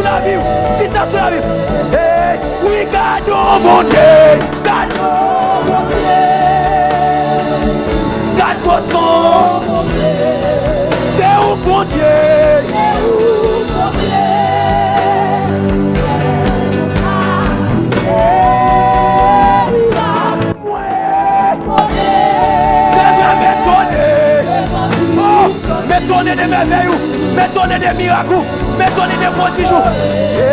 sou la viw, ki sa sou la viw. Hey, oui, gado moun dey, gado moun dey, gado moun son, se ou moun dey, se ou moun dey, se vè mè tonè, mè tonè de mè vè ou, mè tonè de mirakou, depois de Ju.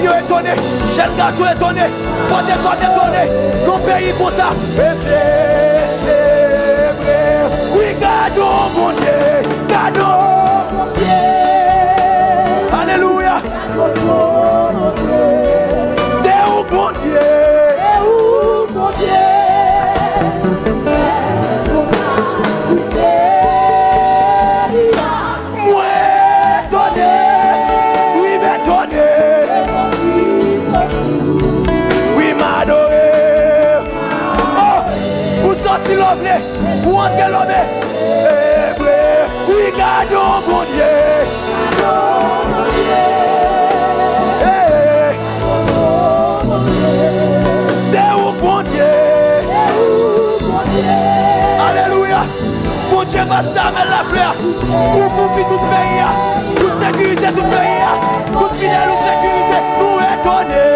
fio etone, jen gaso etone, pote kote etone, nou peyi kousa. E flebre, oui gado moun die, gado moun die. Ou poupi tout peyi ya, tout sekurize tout peyi ya, tout fidel ou sekurize nou etone.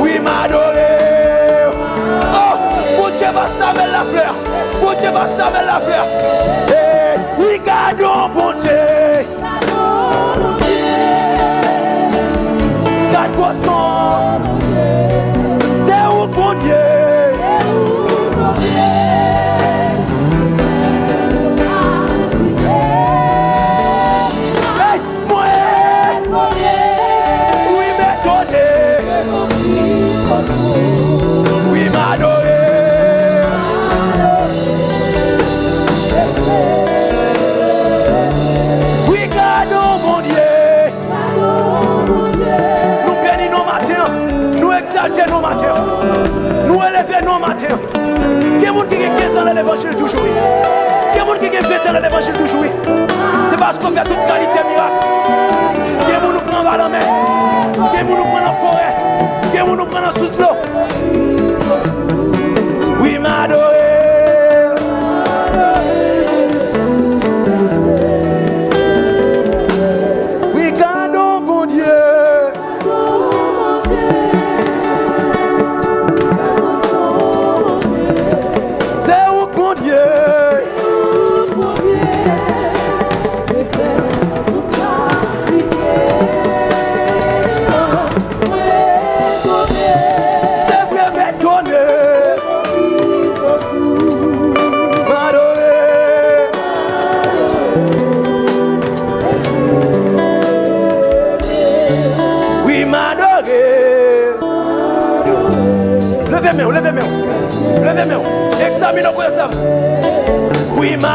Oui m'adore, oh, moun che basta men la fleur, moun che basta men la fleur.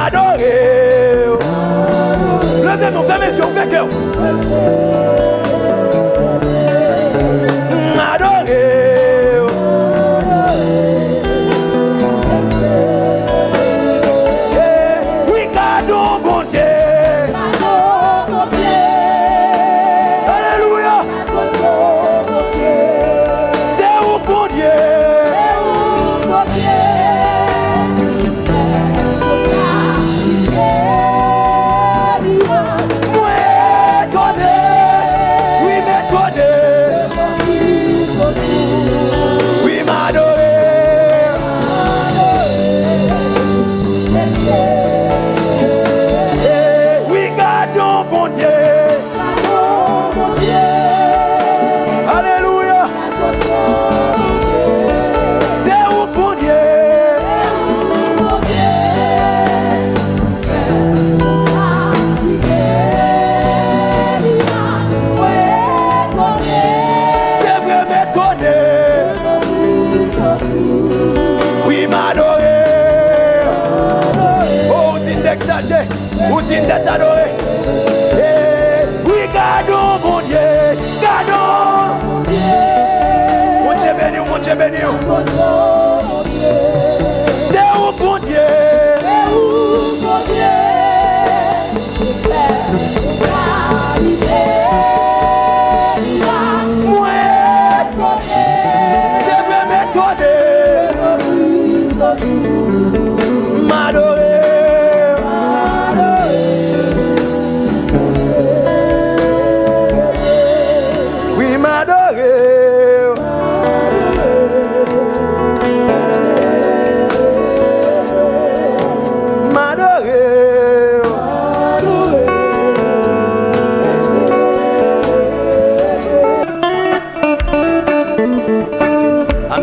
Oui, m'adorer. Levez mes fermez les yeux, ouvrez cœur.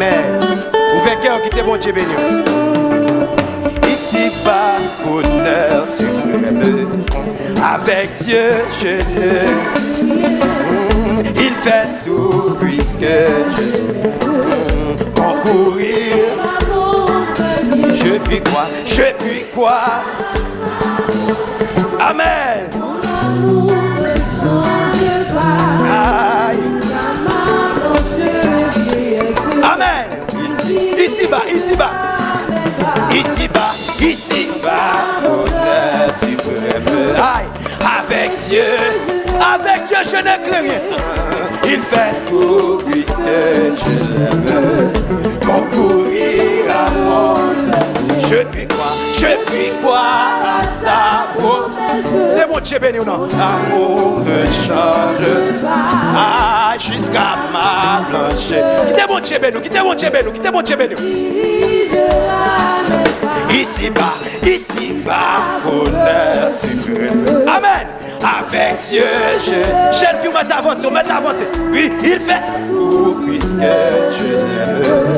Amen. Ouvrez cœur qui t'est bon Dieu béni. Ici bas, honneur suprême. Avec Dieu, je ne. Mm, Il fait tout puisque je mm, concourir. Je puis quoi Je puis quoi Amen. Ici bas, ici bas. Ici bas, ici bas. Honneur suprême. Aïe. Avec Dieu, avec Dieu, je ne crains rien. Il fait tout puisque je l'aime. Concourir à mon Je puis quoi Je puis quoi à sa peau C'est bon Dieu béni ou non? L'amour ne change pas jusqu'à ma plancher. Qui t'est bon Dieu béni Qui t'est bon Dieu béni Qui t'est bon Dieu béni Ici bas, ici bas, honneur suprême. Amen. Avec Dieu, je. Jeune fille, m'a avancé, m'a avancé. Oui, il fait tout puisque je l'aime.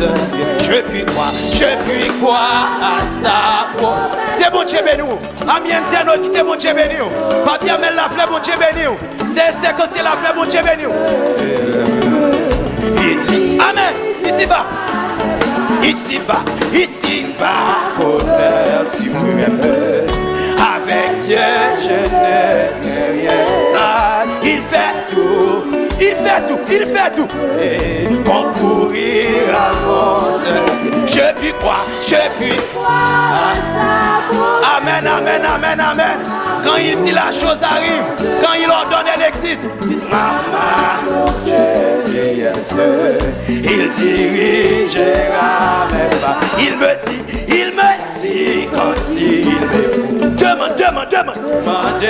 Je puis quoi, je puis quoi à sa promesse. T'es bon Dieu béni. Amis internautes, t'es bon Dieu béni. Papier amène la fleur, bon Dieu béni. C'est c'est quand c'est la fleur, bon Dieu béni. Il dit Amen. Ici bas. Ici bas, ici bas, bonheur suprême. Avec Dieu, je n'ai rien. il fait il fait tout, il fait tout. Et concourir à mon. Je puis croire, je puis Amen, amen, amen, amen. Quand il dit la chose arrive, quand il ordonne, elle existe. Maman, il dirigera mes. Il me dit, il me dit quand il me demande, demande, demande. Demande,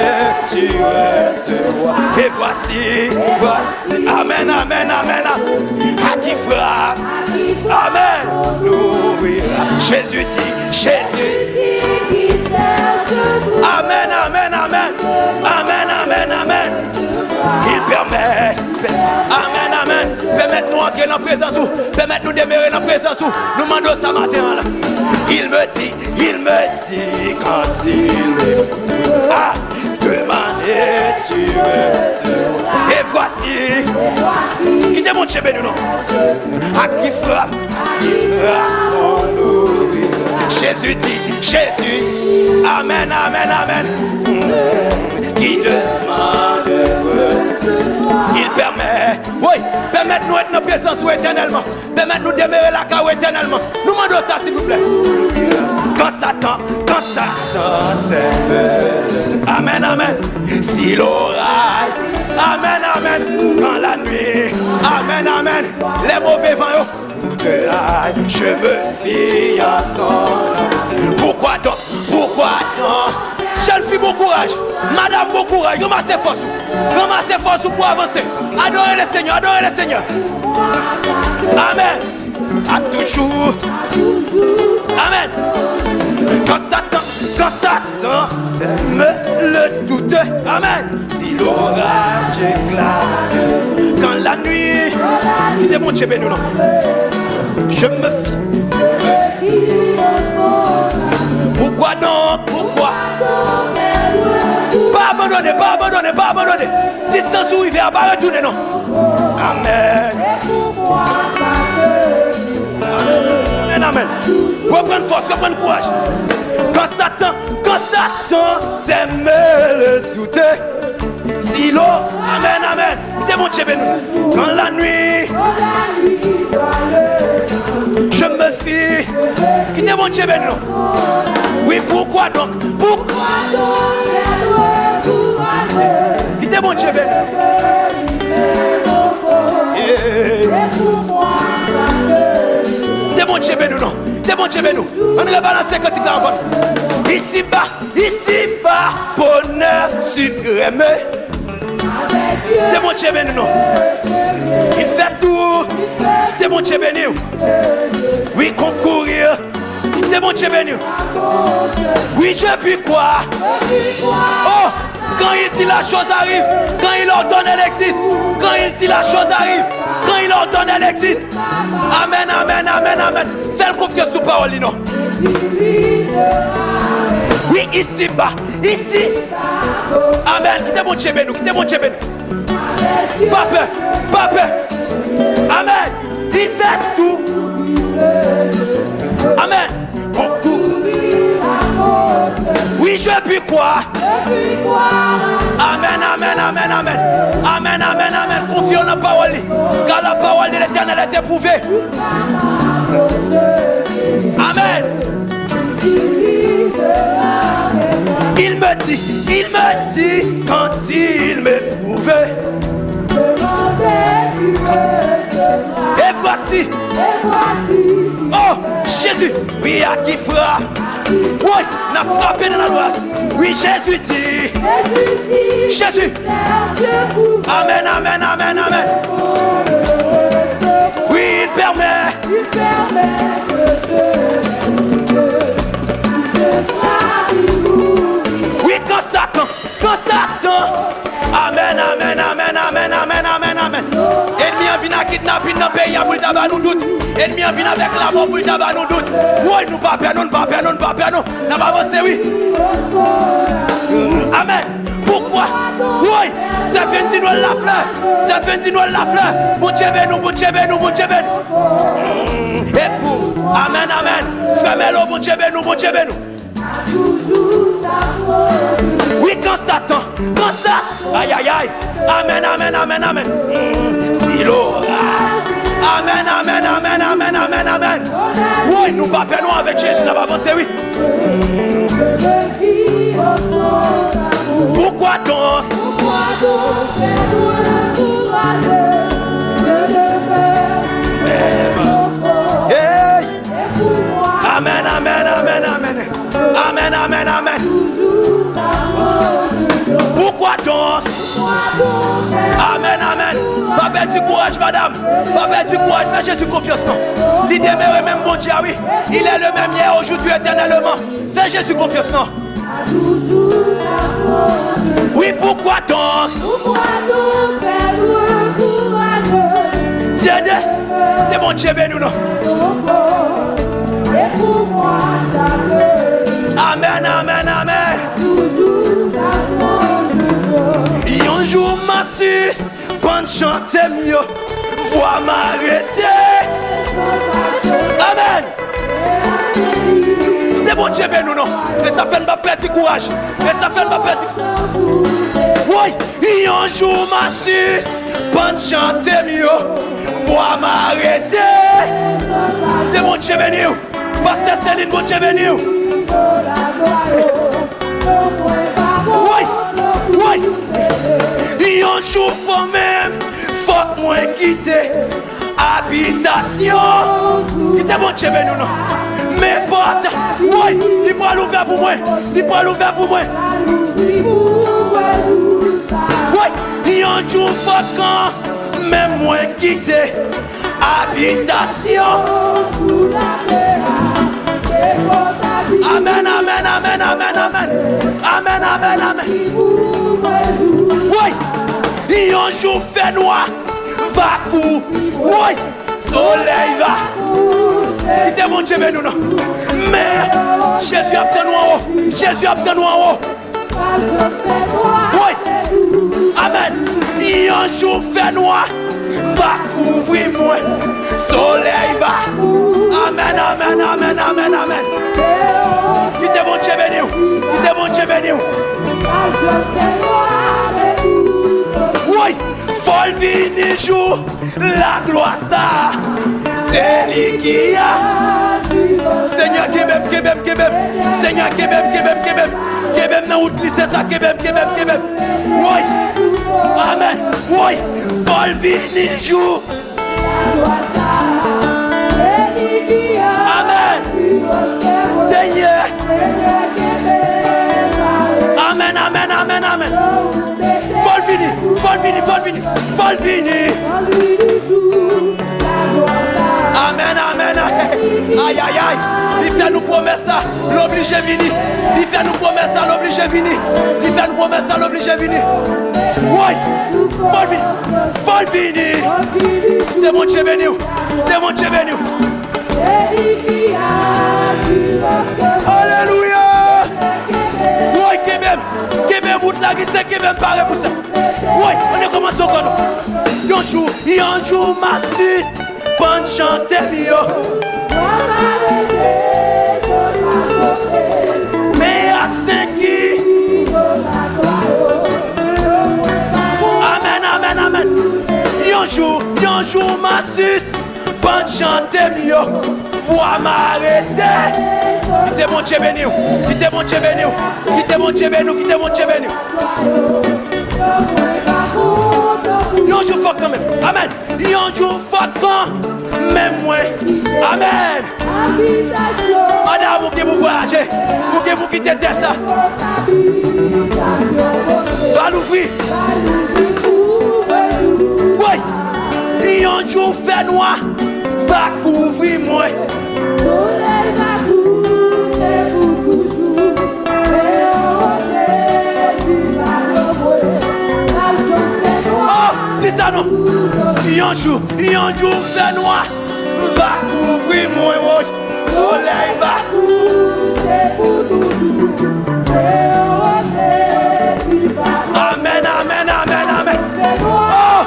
tu recevras. Et voici, voici. Amen, amen, amen. À qui fera? Amen. L'ouvrira. Jésus dit, Jésus. Amen, amen, amen. Amen, amen, amen. Il permet. Amen, amen. Permettre-nous entrer dans la présence où. Permettre-nous demeurer dans la présence où. Nous demandons ça matin là. Il me dit, il me dit quand il me. Ah, demandez, tu recevras. Et voici. Qui te chez nous, non? À qui fera, à qui. Jésus dit, Jésus, Amen, Amen, Amen. Qui demande, Permette nous être dans la présence éternellement. Permette nous demeurer la carrière éternellement. Nous demandons ça, s'il vous plaît. Quand Satan, quand Satan bon. s'émeut. Amen, amen. Si l'orage. Amen, amen. Quand la nuit. Amen, amen. Les mauvais vents. Je me fie à ton Pourquoi donc Pourquoi donc Jeune fille, bon courage. Madame, bon courage. Ramassez force. Ramassez force pour avancer. Adorez le Seigneur, adorez le Seigneur. Amen. À toujours. Amen. Quand Satan, quand Satan sème le doute. Amen. Si l'orage éclate. Quand la nuit. Il Dieu béni, non. Je me fie. Pourquoi donc pas abandonner. Distance où il vient, pas retourner, non. Amen. Amen, amen. Reprendre force, reprendre courage. Quand Satan, quand Satan s'est mêlé tout Silo, Amen, Amen. T'es mon Dieu. Quand la nuit, je me fie. Qui t'es mon Dieu. Oui, pourquoi donc? Pourquoi donc? Qui t'es mon Dieu béni. T'es mon Dieu béni, non T'es mon Dieu béni. On va balancer que c'est encore. Ici bas, ici bas, bonheur sucré. C'est mon Dieu béni, non. Il fait tout. C'est mon Dieu béni. Oui, concourir. C'est mon Dieu béni. Oui, je puis quoi Oh, Quand il dit la chose arrive, quand il ordonne, elle existe. Quand il dit la chose arrive, quand il ordonne, elle existe. Amen, amen, amen, amen. Fais confiance sous parole, non. Oui, ici bas, ici. Amen. Quittez mon Dieu, nous, quittez mon Dieu, chébé. Pas peur, pas peur. Amen. Il fait tout. Amen. Oui, je puis quoi Amen, amen, amen, amen. Amen, amen, amen. Confions la parole. Car la parole de l'éternel est éprouvée. Amen. Il me dit, il me dit quand il m'éprouvait. Et voici. Oh, Oui, à qui frappe. Oui, n'a frappé dans la loi. Oui, Jésus dit. Jésus. Amen, amen, amen, amen. Oui, permet. Il permet kidnapping nan peyi a pou lta ba nou dout Enmi an vin avèk la mò pou lta ba nou dout Woy nou pa pè nou, nou pa pè nou, nou pa pè nou Nan ba vò se wè Amen Poukwa? Woy Se fen di nou la flè Se fen di nou la flè Moun chebe nou, moun chebe nou, moun chebe nou Epou Amen, amen Fremè lò moun chebe nou, moun chebe nou Oui, quand Satan, quand ça, aïe aïe aïe, amen, amen, amen, amen. Lord. Amen, amen, amen, amen, amen, amen. Oui, nous pas perdons avec Jésus, nous pas avancer, oui. Pourquoi donc Pourquoi donc Hey Amen, amen, amen, amen. Amen, amen, amen. Amen, amen. Pas perdre du courage, madame. Pas perdre du courage. Fais Jésus confiance, non. Il demeure même bon Dieu, oui. Il est le même hier, aujourd'hui, éternellement. Fais Jésus confiance, non. Oui, pourquoi donc? Pourquoi donc c'est mon Dieu, béni, non. Amen, amen, amen. Un jour pas chanter mieux, vois m'arrêter. Amen. C'est bon Dieu, ben nous non. Et ça fait pas perdre courage. Et ça fait pas perdre. Oui, un jour massif, pas chanter mieux, vois m'arrêter. C'est bon Dieu, ben nous. Pasteur Céline, bon Dieu, ben nous. Oui, Yonjou fò mèm Fòk mwen kite. Abitasyon Kite bon chebe nou nou. Mè pot Woy, li pou al ouve pou mwen Li pou al ouve pou mwen. Woy, yonjou fò kan Mè mwen kite. Abitasyon Amen, amen, amen, amen, amen Amen, amen, amen Woy il un jour fait noir, va coup. Oui, soleil va. Quittez mon Dieu, nous non. Mais Jésus a obtenu en haut. Jésus a obtenu en haut. Oui, amen. Il un jour fait noir, va couvrir moi. Soleil va. Amen, amen, amen, amen, amen. Qui te bon Dieu béni. Qui te bon Dieu béni. Oui, faut venir jour la gloire ça. C'est lui qui a. Seigneur kebem, kebem, kebem. Seigneur kebem, kebem, kebem. Kebem nan route lycée ça, kebem, kebem, kebem. Oui. Amen. Oui, faut venir jour. Amen. Seigneur. Amen, venir. Amen, amen. Aïe, aïe, aïe. Il fait nous promesses ça, l'oblige venir. Il fait nous promesses ça, l'oblige venir. Il fait nous promesses ça, l'oblige venir. Oui, faut venir, faut venir. C'est mon Dieu béni. C'est mon Dieu béni. Alléluia. Oui, Kébem. Kébem, route là, qui c'est Kébem paraît pour ça. Oui, on est commencé Yonjou, yonjou masit Bon chante biyo Mama leve Sol ma chote Me ak senki Sol ma kwayo Amen, amen, amen. Yonjou, yonjou masit Bon chante biyo Fwa ma arete Kite bon che beni ou. Kite bon che beni ou. Kite bon che beni ou Kite bon che beni ou. Yonjou fok kan men, amen. Yonjou fok kan, men mwen, amen. Madame ou ke mou voyaje. Ou ke mou kite testa Balou fri Woy. Yonjou fè noua. Va kouvri mwen. Yon jour, yon fait noir. Va couvrir moi. oui. Soleil va. toujours. Amen, amen, amen, amen. Oh,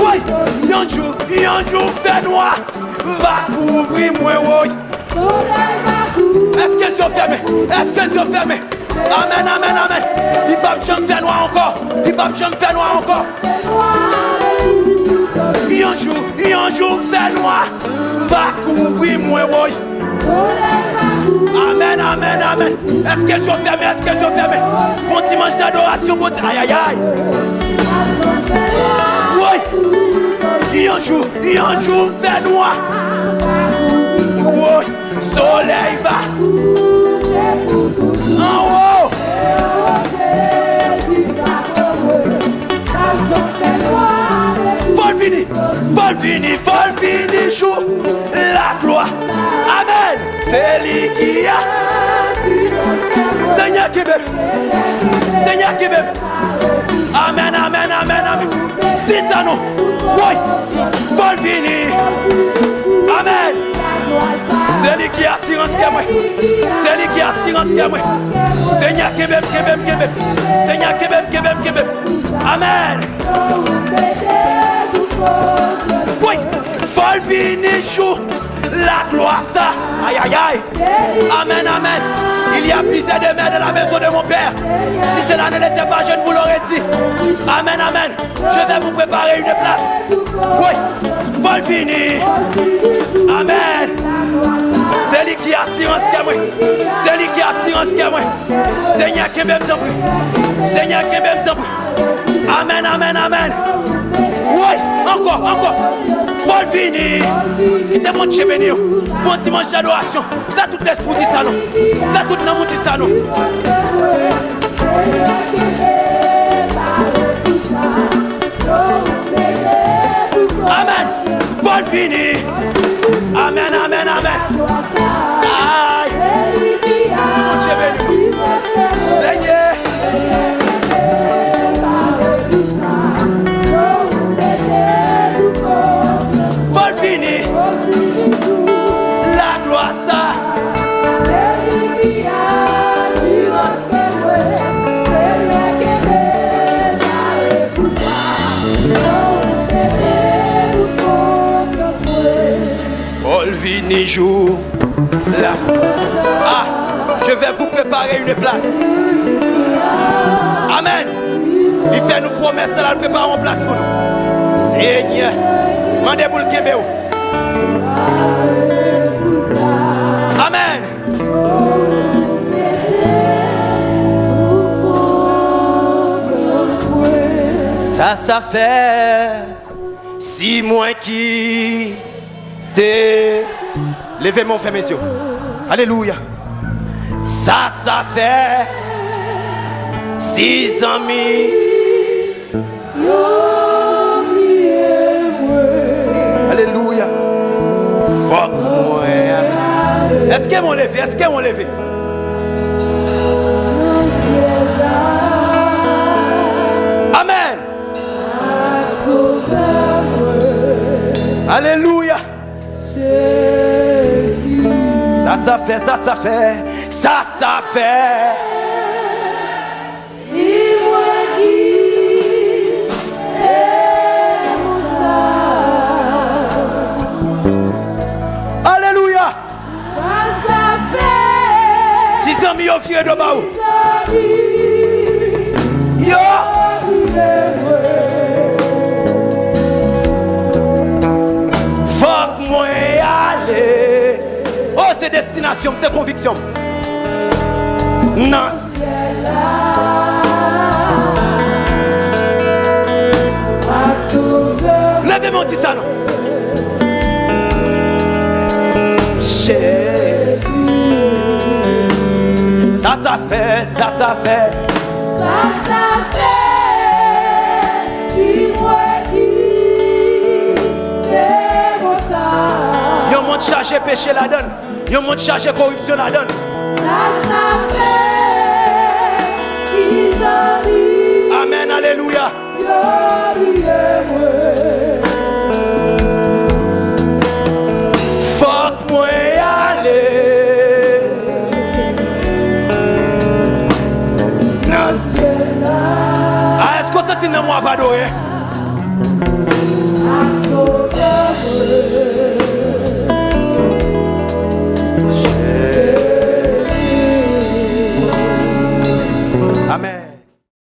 oui. Yon jour, yon noir. Va couvrir va coucher Est-ce que les yeux fermés? Est-ce que les yeux fermés? Amen, amen, amen. Il va jamais faire noir encore. Il va jamais faire noir encore. Il un jour, il un jour fait noir. Va couvrir moi, oui. Soleil va Amen, amen, amen. Est-ce que les yeux fermés? Est-ce que les yeux fermés? Bon dimanche d'adoration, bon Aïe, aïe, aïe. Oui. Il un jour, il un jour fait noir. Oui. Soleil va. Faut venir, jour la gloire. Amen. C'est lui qui a. Seigneur qui. Seigneur qui. Amen, amen, amen, amen. Dis ça non. Oui. Venir. Amen. C'est lui qui a assurance que moi. C'est lui qui a assurance que moi. Seigneur m'aime, qui m'aime. Seigneur m'aime, qui m'aime. Amen. Oui, faut venir jour la gloire ça. Aïe aïe aïe. Amen, amen. Il y a plusieurs de mères dans la maison de mon père. Si cela ne l'était pas, je ne vous l'aurais dit. Amen, amen. Je vais vous préparer une place. Oui, faut. Amen. C'est lui qui a assurance que moi. C'est lui qui a assurance que moi. Seigneur qui m'aime plus. Seigneur qui m'aime plus. Amen, amen, amen. Woy, anko, anko. Fol vini. Ite moun che beni yo. Bon dimanche d'adoration Da tout l'esprit di salon. Da tout l'amour di salon. Amen. Fol vini. Amen, amen, amen. Ay. Moun che beni yo. La gloire ça. fini jour là. Ah, je vais vous préparer une place. Amen. Il fait nous promesses, là, il prépare une place pour nous. Seigneur, mandez pour le. Amen. Ça, ça fait six mois qui t'es. Levez mon fait, messieurs. Alléluia. Ça, ça fait six ans. Est-ce qu'elle m'a levé? Est-ce qu'elle m'a levé? Amen. Alléluia. Ça, ça fait, ça, ça fait, ça, ça fait. C'est destination, c'est conviction. Non. Levez-moi, dis ça, non? Jésus. Ça, ça fait, ça, ça fait. Yon monde chargé péché la donne. Yon moun chaje korupsyon la don. Sa sa fe, ki jami. Amen, aleluya. Yo liye mwen. Fok mwen ale. Nan se la. A esko se ti nan mwa vado e? Eh?